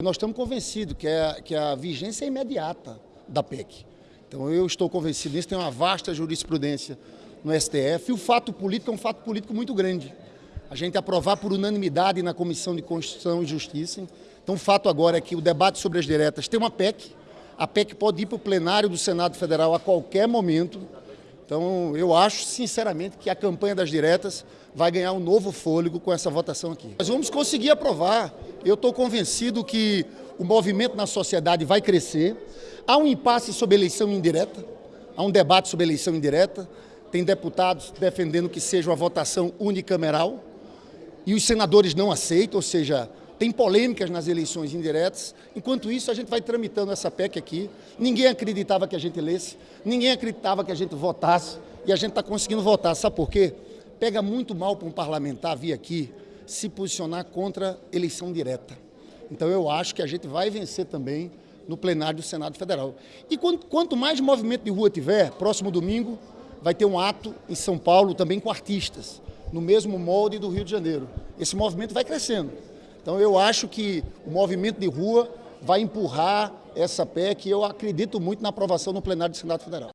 Nós estamos convencidos que, é, que a vigência é imediata da PEC. Então eu estou convencido disso, tem uma vasta jurisprudência no STF e o fato político é um fato político muito grande. A gente aprovar por unanimidade na Comissão de Constituição e Justiça. Então o fato agora é que o debate sobre as diretas tem uma PEC, a PEC pode ir para o plenário do Senado Federal a qualquer momento. Então eu acho sinceramente que a campanha das diretas vai ganhar um novo fôlego com essa votação aqui. Nós vamos conseguir aprovar eu estou convencido que o movimento na sociedade vai crescer. Há um impasse sobre eleição indireta, há um debate sobre eleição indireta. Tem deputados defendendo que seja uma votação unicameral e os senadores não aceitam, ou seja, tem polêmicas nas eleições indiretas. Enquanto isso, a gente vai tramitando essa PEC aqui. Ninguém acreditava que a gente lesse, ninguém acreditava que a gente votasse e a gente está conseguindo votar. Sabe por quê? Pega muito mal para um parlamentar vir aqui se posicionar contra eleição direta. Então eu acho que a gente vai vencer também no plenário do Senado Federal. E quanto mais movimento de rua tiver, próximo domingo vai ter um ato em São Paulo também com artistas, no mesmo molde do Rio de Janeiro. Esse movimento vai crescendo. Então eu acho que o movimento de rua vai empurrar essa PEC e eu acredito muito na aprovação no plenário do Senado Federal.